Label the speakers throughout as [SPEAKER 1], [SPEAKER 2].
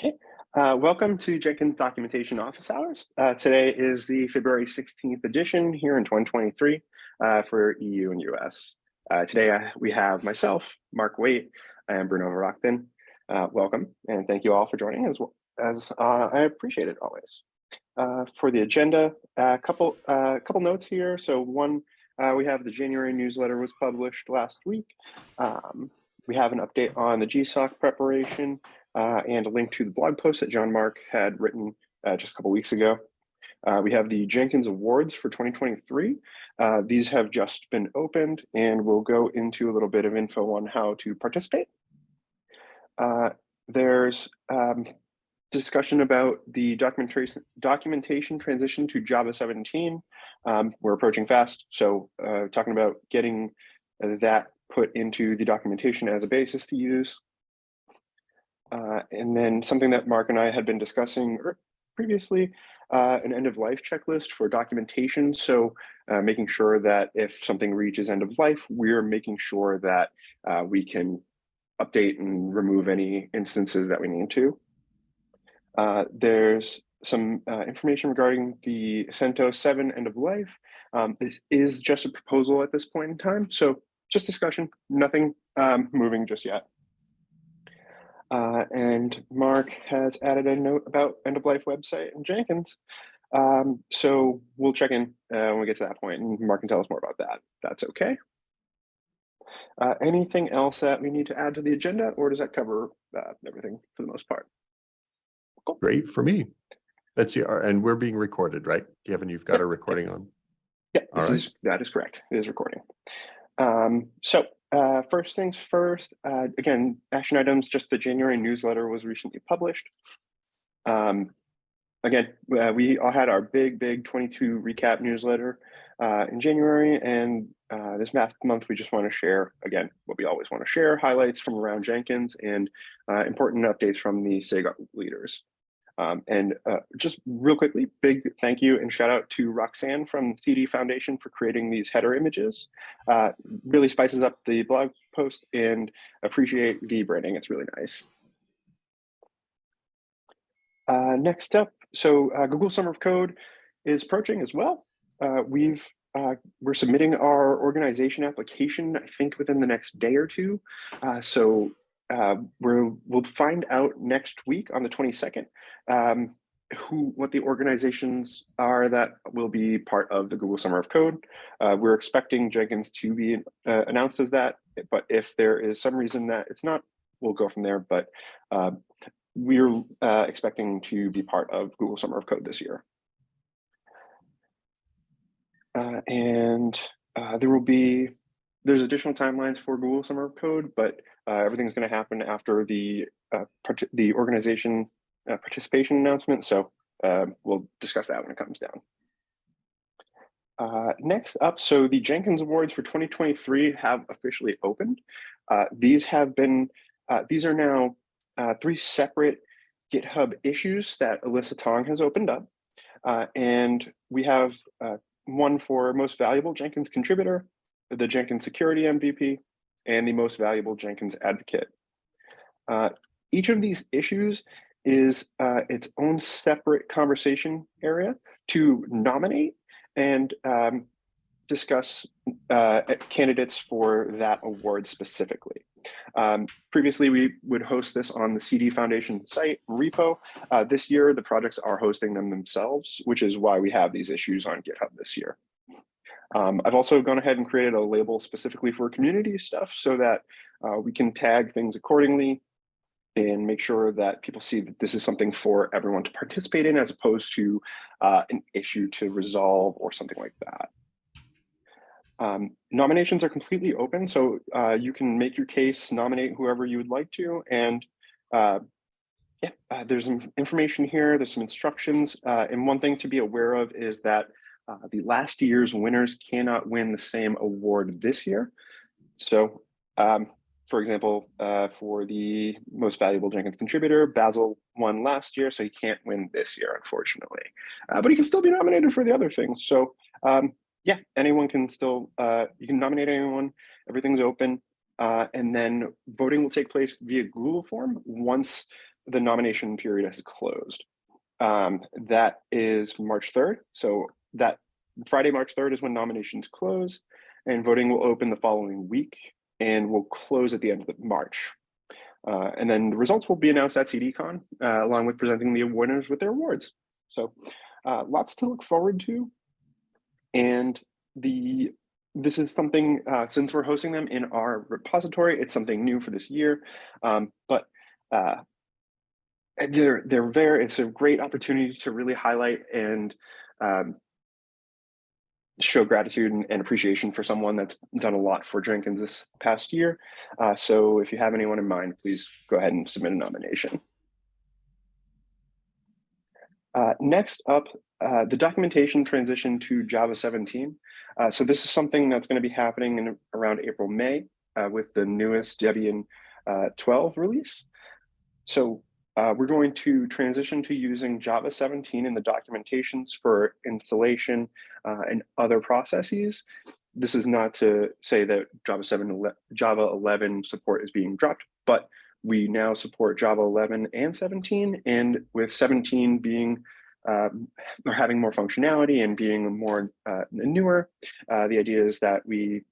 [SPEAKER 1] Okay, uh, welcome to Jenkins Documentation Office Hours. Uh, today is the February 16th edition here in 2023 uh, for EU and US. Uh, today uh, we have myself, Mark Waite, and Bruno Verachten. Uh, welcome and thank you all for joining as well as I appreciate it always. for the agenda, a couple, couple notes here. So one, we have the January newsletter was published last week. Um, we have an update on the GSOC preparation uh, and a link to the blog post that Jean-Marc had written uh, just a couple weeks ago. Uh, we have the Jenkins Awards for 2023. Uh, these have just been opened and we'll go into a little bit of info on how to participate. Uh, there's um, discussion about the documentation documentation transition to Java 17. Um, we're approaching fast, so uh, talking about getting that put into the documentation as a basis to use. Uh, and then something that Mark and I had been discussing er, previously, uh, an end of life checklist for documentation. So uh, making sure that if something reaches end of life, we're making sure that uh, we can update and remove any instances that we need to. Uh, there's some information regarding the CentOS 7 end of life. Um, this is just a proposal at this point in time. So just discussion, nothing um, moving just yet. Uh, and Mark has added a note about end of life website and Jenkins. Um, so we'll check in uh, when we get to that point and Mark can tell us more about that. That's okay. Uh, anything else that we need to add to the agenda or does that cover uh, everything for the most part?
[SPEAKER 2] Cool. Great for me. That's the, and we're being recorded, right? Kevin, you've got a recording on.
[SPEAKER 1] Yeah, right. is, that is correct. It is recording. Um, so uh, first things first, uh, again, action items, just the January newsletter was recently published. Um, again, uh, we all had our big, big 22 recap newsletter uh, in January, and uh, this month we just want to share, again, what we always want to share, highlights from around Jenkins and uh, important updates from the SIG leaders. Um, and uh, just real quickly, big thank you and shout out to Roxanne from CD Foundation for creating these header images. Uh, really spices up the blog post and appreciate the branding. It's really nice. Uh, next up, so uh, Google Summer of Code is approaching as well. Uh, we've uh, we're submitting our organization application, I think within the next day or two. so uh, we will find out next week on the 22nd um, who what the organizations are that will be part of the Google Summer of Code. Uh, we're expecting Jenkins to be uh, announced as that, but if there is some reason that it's not, we'll go from there. But uh, we're expecting to be part of Google Summer of Code this year. Uh, and uh, there will be, there's additional timelines for Google Summer of Code, but everything's going to happen after the the organization uh, participation announcement. So uh, we'll discuss that when it comes down. Uh, next up, so the Jenkins Awards for 2023 have officially opened. Uh, these have been, uh, these are now uh, three separate GitHub issues that Alyssa Tong has opened up. and we have one for most valuable Jenkins contributor, the Jenkins security MVP, and the most valuable Jenkins advocate. each of these issues is uh, its own separate conversation area to nominate and um, discuss uh, candidates for that award specifically. Um, previously, we would host this on the CD Foundation site repo. Uh, this year, the projects are hosting them themselves, which is why we have these issues on GitHub this year. Um, I've also gone ahead and created a label specifically for community stuff so that uh, we can tag things accordingly and make sure that people see that this is something for everyone to participate in as opposed to uh, an issue to resolve or something like that. Um, nominations are completely open, so uh, you can make your case, nominate whoever you would like to, and uh, yeah, uh, there's some information here, there's some instructions, uh, and one thing to be aware of is that uh, the last year's winners cannot win the same award this year. So um, for example, uh, for the most valuable Jenkins contributor, Basil won last year, so he can't win this year, unfortunately. Uh, but he can still be nominated for the other things. So um, yeah, anyone can still, uh, you can nominate anyone, everything's open. Uh, and then voting will take place via Google form once the nomination period has closed. Um, that is March 3rd. So that Friday, March 3rd is when nominations close and voting will open the following week and will close at the end of March. Uh, and then the results will be announced at CDCon uh, along with presenting the winners with their awards. So uh, lots to look forward to. And the this is something, uh, since we're hosting them in our repository, it's something new for this year. Um, but uh, they're they're very it's a great opportunity to really highlight and um, show gratitude and, and, appreciation for someone that's done a lot for Jenkins this past year. Uh, so if you have anyone in mind, please go ahead and submit a nomination. Uh, next up, uh, the documentation transition to Java 17. Uh, so this is something that's going to be happening in around April, May uh, with the newest Debian uh, 12 release. So uh, we're going to transition to using Java 17 in the documentations for installation uh, and other processes. This is not to say that Java 7, Java 11 support is being dropped, but we now support Java 11 and 17, and with 17 being um, or having more functionality and being more uh, newer, uh, the idea is that we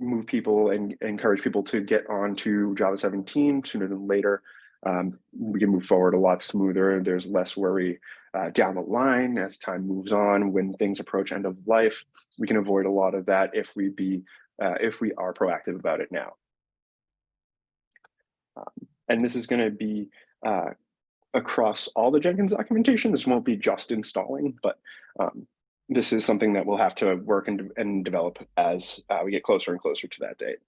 [SPEAKER 1] move people and encourage people to get onto Java 17 sooner than later um, we can move forward a lot smoother. There's less worry uh, down the line as time moves on. When things approach end of life, we can avoid a lot of that if we be uh, if we are proactive about it now. Um, and this is going to be uh, across all the Jenkins documentation. This won't be just installing, but um, this is something that we'll have to work and, and develop as uh, we get closer and closer to that date.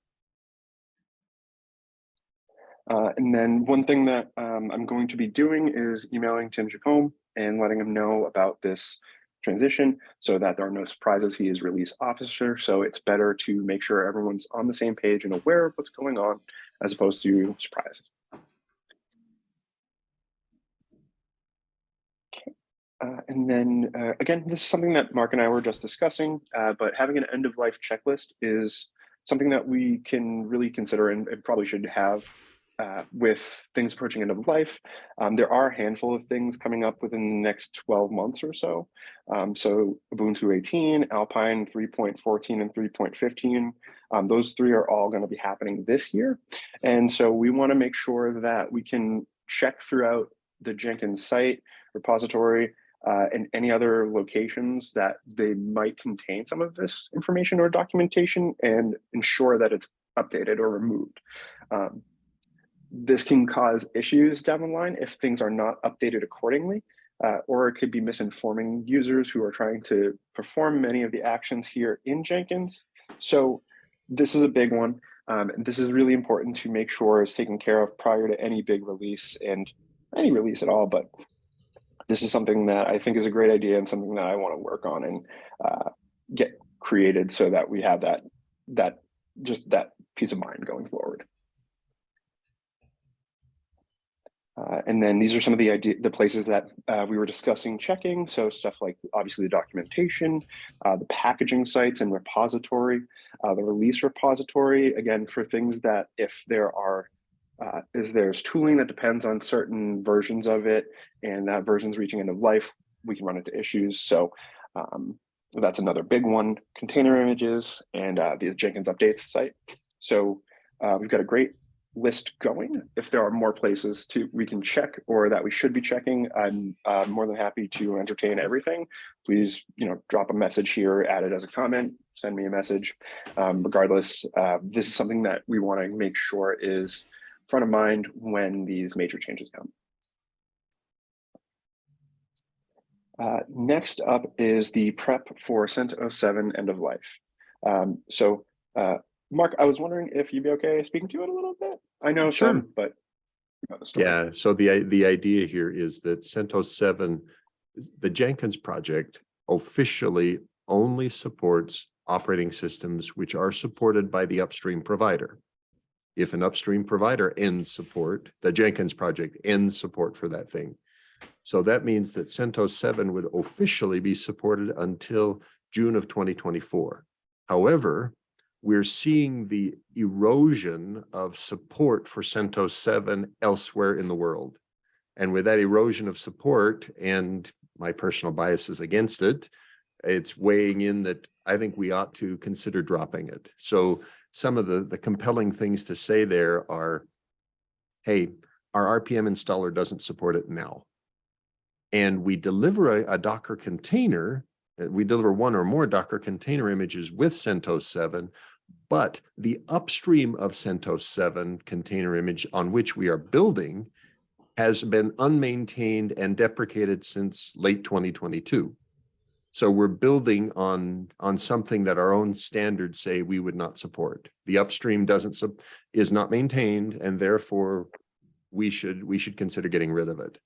[SPEAKER 1] Uh, and then one thing that um, I'm going to be doing is emailing Tim Jacomb and letting him know about this transition so that there are no surprises. He is release officer, so it's better to make sure everyone's on the same page and aware of what's going on as opposed to surprises. Okay. Uh, and then uh, again, this is something that Mark and I were just discussing, uh, but having an end of life checklist is something that we can really consider and, and probably should have uh, with things approaching end of life. Um, there are a handful of things coming up within the next 12 months or so. Um, so Ubuntu 18, Alpine 3.14 and 3.15, um, those three are all going to be happening this year. And so we want to make sure that we can check throughout the Jenkins site, repository, uh, and any other locations that they might contain some of this information or documentation and ensure that it's updated or removed. Um, this can cause issues down the line if things are not updated accordingly, uh, or it could be misinforming users who are trying to perform many of the actions here in Jenkins. So this is a big one. Um, and this is really important to make sure is taken care of prior to any big release and any release at all. But this is something that I think is a great idea and something that I want to work on and uh, get created so that we have that that just that peace of mind going forward. Uh, and then these are some of the idea, the places that uh, we were discussing checking. So stuff like obviously the documentation, uh, the packaging sites and repository, uh, the release repository, again, for things that if there are, uh, is there's tooling that depends on certain versions of it and that version's reaching end of life, we can run into issues. So um, that's another big one, container images and uh, the Jenkins updates site. So we've got a great list going. If there are more places to we can check or that we should be checking, I'm uh, more than happy to entertain everything. Please, you know, drop a message here, add it as a comment, send me a message. Um, regardless, uh, this is something that we want to make sure is front of mind when these major changes come. Uh, next up is the prep for CentOS 7 end of life. Um, so uh, Mark, I was wondering if you'd be okay speaking to it a little bit. I know
[SPEAKER 2] Sure.
[SPEAKER 1] some, but. you know the story.
[SPEAKER 2] Yeah, so the, the idea here is that CentOS seven, the Jenkins project officially only supports operating systems which are supported by the upstream provider. If an upstream provider ends support, the Jenkins project ends support for that thing. So that means that CentOS seven would officially be supported until June of twenty twenty-four. However, we're seeing the erosion of support for CentOS 7 elsewhere in the world. And with that erosion of support and my personal biases against it, it's weighing in that I think we ought to consider dropping it. So some of the, the compelling things to say there are, hey, our RPM installer doesn't support it now. And we deliver a, a Docker container, Uh, we deliver one or more Docker container images with CentOS 7, but the upstream of CentOS 7 container image on which we are building has been unmaintained and deprecated since late 2022. So we're building on, on something that our own standards say we would not support. The upstream doesn't, sup- is not maintained and therefore we should, we should consider getting rid of it.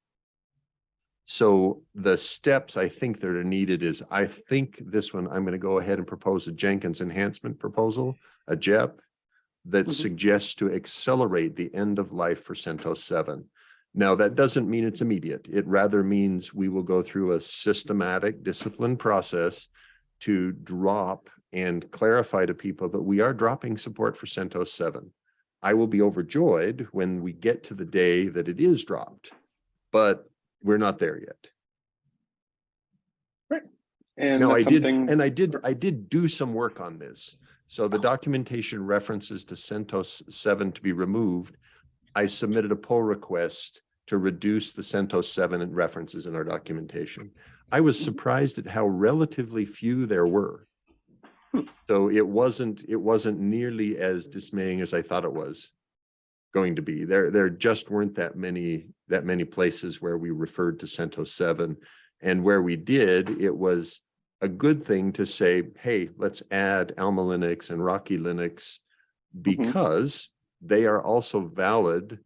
[SPEAKER 2] So the steps I think that are needed is, I think this one, I'm going to go ahead and propose a Jenkins enhancement proposal, a JEP, that
[SPEAKER 1] Mhm.
[SPEAKER 2] suggests to accelerate the end of life for CentOS 7. Now, that doesn't mean it's immediate. It rather means we will go through a systematic discipline process to drop and clarify to people that we are dropping support for CentOS 7. I will be overjoyed when we get to the day that it is dropped, but we're not there yet.
[SPEAKER 1] And
[SPEAKER 2] No, I did,
[SPEAKER 1] something-
[SPEAKER 2] and I did, I did do some work on this. So the documentation references to CentOS seven to be removed. I submitted a pull request to reduce the CentOS seven references in our documentation. I was
[SPEAKER 1] Mhm.
[SPEAKER 2] surprised at how relatively few there were.
[SPEAKER 1] Hmm.
[SPEAKER 2] So it wasn't, it wasn't nearly as dismaying as I thought it was going to be. There, there just weren't that many, that many places where we referred to CentOS seven. And where we did, it was a good thing to say, hey, let's add Alma Linux and Rocky Linux mm-hmm. because they are also valid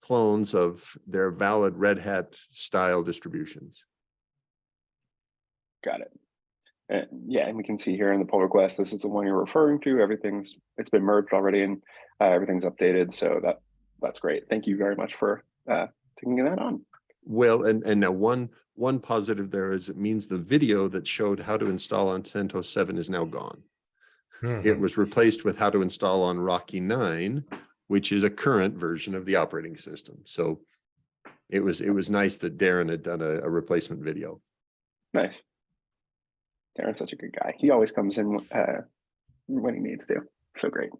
[SPEAKER 2] clones of their valid Red Hat style distributions.
[SPEAKER 1] Got it. Uh, yeah, and we can see here in the pull request, this is the one you're referring to. Everything's, it's been merged already and uh, everything's updated. So that, that's great. Thank you very much for uh, taking that on.
[SPEAKER 2] Well, and, and now one, one positive there is it means the video that showed how to install on CentOS seven is now gone. It
[SPEAKER 3] Mhm.
[SPEAKER 2] was replaced with how to install on Rocky nine, which is a current version of the operating system. So it was, it was nice that Darin had done a, a replacement video.
[SPEAKER 1] Nice. Darin's such a good guy. He always comes in uh, when he needs to. So great.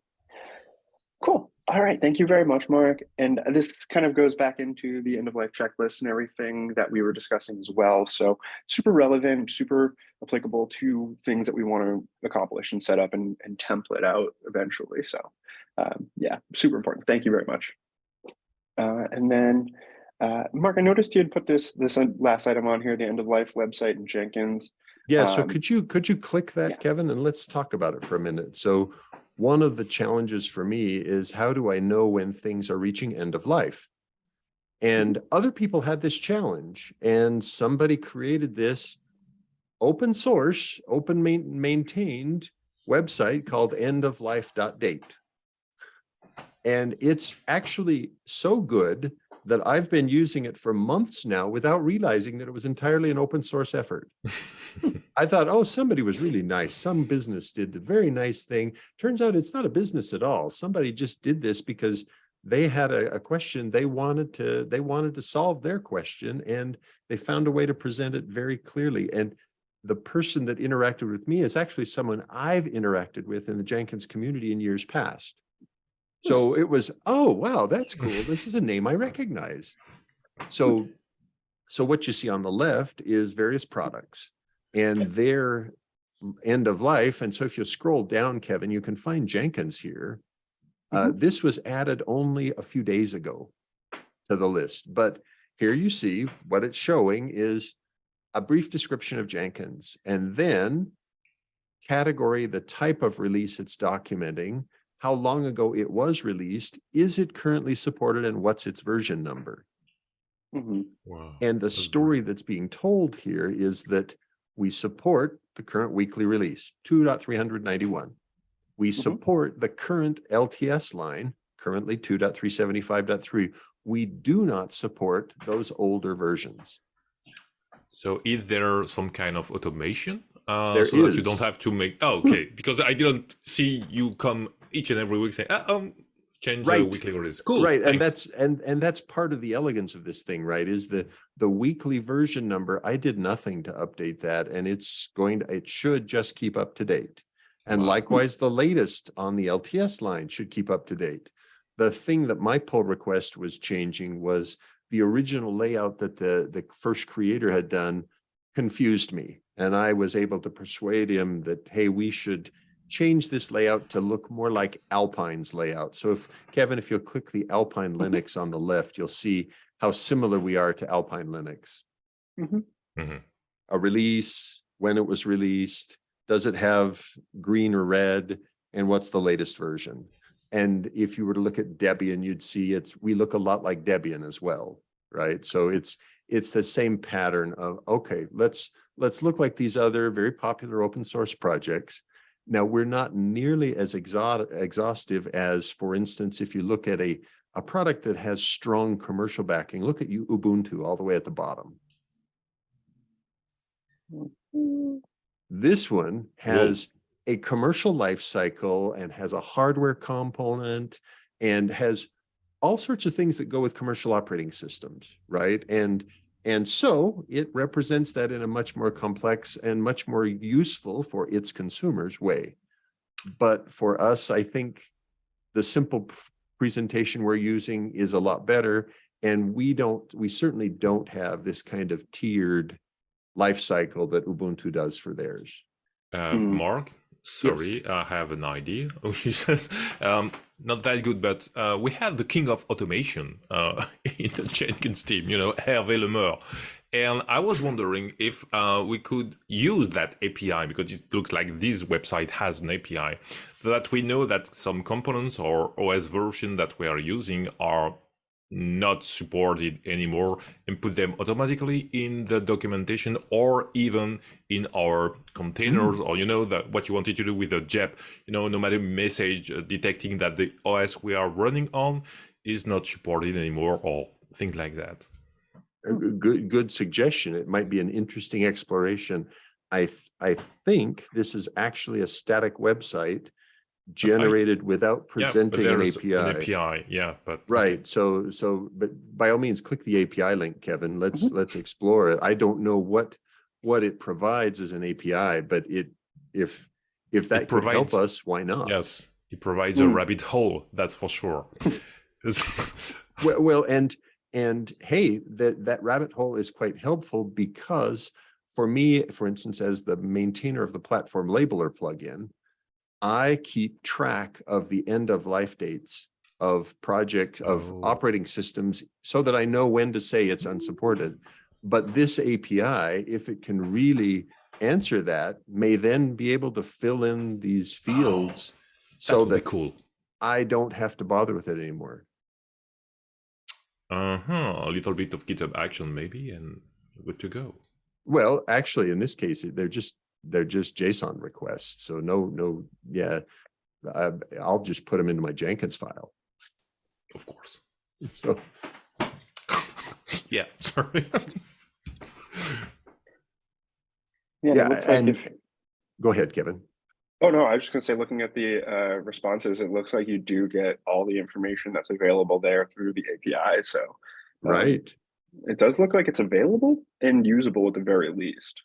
[SPEAKER 1] Cool. All right. Thank you very much, Mark. And this kind of goes back into the end of life checklist and everything that we were discussing as well. So super relevant, super applicable to things that we want to accomplish and set up and, and template out eventually. So um, yeah, super important. Thank you very much. Uh, and then uh, Mark, I noticed you had put this this last item on here, the end of life website in Jenkins.
[SPEAKER 2] Yeah, so
[SPEAKER 1] Um,
[SPEAKER 2] could you, could you click
[SPEAKER 1] yeah.
[SPEAKER 2] that, Kevin, and let's talk about it for a minute. So one of the challenges for me is how do I know when things are reaching end of life? And other people had this challenge and somebody created this open source, open main, maintained website called endoflife.date. And it's actually so good that I've been using it for months now without realizing that it was entirely an open source effort. I thought, oh, somebody was really nice. Some business did the very nice thing. Turns out it's not a business at all. Somebody just did this because they had a, a question they wanted to they wanted to solve their question and they found a way to present it very clearly. And the person that interacted with me is actually someone I've interacted with in the Jenkins community in years past. So it was, oh, wow, that's cool. This is a name I recognize. So, so what you see on the left is various products and their end of life. And so if you scroll down, Kevin, you can find Jenkins here. Uh, this was added only a few days ago to the list, but here you see what it's showing is a brief description of Jenkins and then category, the type of release it's documenting, how long ago it was released, is it currently supported and what's its version number?
[SPEAKER 1] Mhm.
[SPEAKER 3] Wow.
[SPEAKER 2] And the story that's being told here is that we support the current weekly release, 2.391. We
[SPEAKER 1] Mhm.
[SPEAKER 2] support the current LTS line, currently 2.375.3. We do not support those older versions.
[SPEAKER 3] So is there some kind of automation? Uh,
[SPEAKER 2] There
[SPEAKER 3] so that you don't have to make, oh, okay, because I didn't see you come each and every week saying, uh, um, change the
[SPEAKER 2] Right.
[SPEAKER 3] weekly release. Cool.
[SPEAKER 2] Right, and that's and and that's part of the elegance of this thing, right? Is the the weekly version number. I did nothing to update that, and it's going to it should just keep up to date. And
[SPEAKER 3] Wow.
[SPEAKER 2] likewise, the latest on the LTS line should keep up to date. The thing that my pull request was changing was the original layout that the the first creator had done confused me, and I was able to persuade him that hey, we should change this layout to look more like Alpine's layout. So if, Kevin, if you'll click the Alpine Linux on the left, you'll see how similar we are to Alpine Linux.
[SPEAKER 3] Mhm.
[SPEAKER 2] A release, when it was released, does it have green or red, and what's the latest version? And if you were to look at Debian, you'd see it's, we look a lot like Debian as well, right? So it's, it's the same pattern of, okay, let's, let's look like these other very popular open source projects. Now, we're not nearly as exhaustive as, for instance, if you look at a, a product that has strong commercial backing, look at you Ubuntu all the way at the bottom. This one has a commercial life cycle and has a hardware component and has all sorts of things that go with commercial operating systems, right? And and so it represents that in a much more complex and much more useful for its consumers way. But for us, I think the simple presentation we're using is a lot better. And we don't, we certainly don't have this kind of tiered life cycle that Ubuntu does for theirs.
[SPEAKER 3] Uh,
[SPEAKER 1] Hmm.
[SPEAKER 3] Mark, sorry, I have an idea. Which is um, not that good, but uh, we have the king of automation uh, in the Jenkins team, you know, Hervé Lemeur. And I was wondering if uh, we could use that API because it looks like this website has an API that we know that some components or OS version that we are using are not supported anymore and put them automatically in the documentation or even in our containers or you know that what you wanted to do with the JEP you know no matter message uh, detecting that the OS we are running on is not supported anymore or things like that
[SPEAKER 2] good, good suggestion. It might be an interesting exploration. I, I think this is actually a static website generated without
[SPEAKER 3] yeah
[SPEAKER 2] presenting an API.
[SPEAKER 3] an API yeah but okay.
[SPEAKER 2] Right, so, so, but by all means, click the API link, Kevin. Let's, let's explore it. I don't know what, what it provides as an API, but it, if, if that could help us, why not?
[SPEAKER 3] yes it provides a
[SPEAKER 1] Hmm.
[SPEAKER 3] rabbit hole that's for sure
[SPEAKER 2] Well, well, and, and hey, that, that rabbit hole is quite helpful because for me, for instance, as the maintainer of the platform labeler plugin, I keep track of the end of life dates of project, of
[SPEAKER 3] Oh.
[SPEAKER 2] operating systems so that I know when to say it's unsupported. But this API, if it can really answer that, may then be able to fill in these fields
[SPEAKER 3] that
[SPEAKER 2] so that
[SPEAKER 3] cool
[SPEAKER 2] I don't have to bother with it anymore.
[SPEAKER 3] uh-huh a little bit of github action maybe and good to go
[SPEAKER 2] Well, actually, in this case, they're just, they're just JSON requests. So no, no, yeah. I, I'll just put them into my Jenkins file.
[SPEAKER 3] of course
[SPEAKER 2] So,
[SPEAKER 3] yeah sorry
[SPEAKER 1] Yeah,
[SPEAKER 2] Yeah,
[SPEAKER 1] like
[SPEAKER 2] and-
[SPEAKER 1] if-
[SPEAKER 2] go ahead, Kevin.
[SPEAKER 1] Oh no, I was just gonna say, looking at the uh, responses, it looks like you do get all the information that's available there through the API. So um,
[SPEAKER 2] Right.
[SPEAKER 1] it does look like it's available and usable at the very least.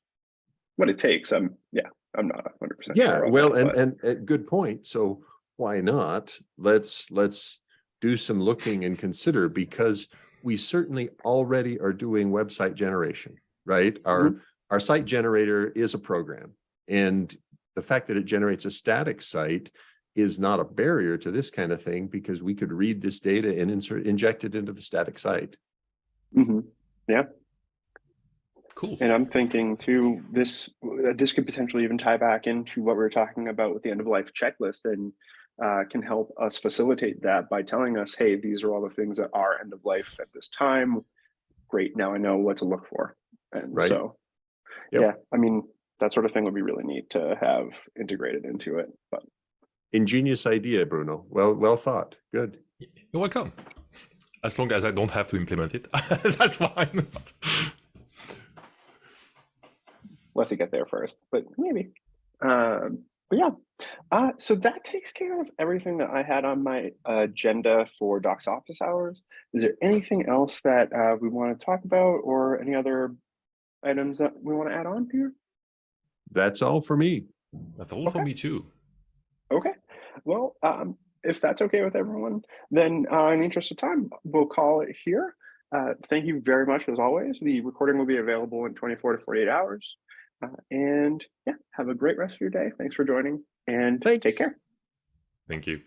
[SPEAKER 1] What it takes, I'm yeah, I'm not 100. percent
[SPEAKER 2] Yeah, well, and, and, and good point. So why not? Let's, let's do some looking and consider because we certainly already are doing website generation, right? Our, our site generator is a program. And the fact that it generates a static site is not a barrier to this kind of thing because we could read this data and insert, inject it into the static site.
[SPEAKER 1] hmm
[SPEAKER 3] cool
[SPEAKER 1] And I'm thinking too, this uh, this could potentially even tie back into what we were talking about with the end of life checklist and uh, can help us facilitate that by telling us, hey, these are all the things that are end of life at this time. Great, now I know what to look for. And
[SPEAKER 2] Right.
[SPEAKER 1] so,
[SPEAKER 2] Yep.
[SPEAKER 1] yeah, I mean, that sort of thing would be really neat to have integrated into it. But
[SPEAKER 2] Ingenious idea, Bruno. Well, well thought. Good.
[SPEAKER 3] You're welcome. As long as I don't have to implement it, that's fine.
[SPEAKER 1] We'll have to get there first, but maybe. Um, but yeah, Uh, so that takes care of everything that I had on my agenda for Doc's office hours. Is there anything else that uh, we want to talk about or any other items that we want to add on here?
[SPEAKER 2] That's all for me.
[SPEAKER 3] That's all for me too.
[SPEAKER 1] Okay, well, um, if that's okay with everyone, then uh, in the interest of time, we'll call it here. Uh, thank you very much as always. The recording will be available in 24 to 48 hours. Uh, and yeah, have a great rest of your day. Thanks for joining and
[SPEAKER 2] Thanks.
[SPEAKER 1] take care.
[SPEAKER 3] Thank you.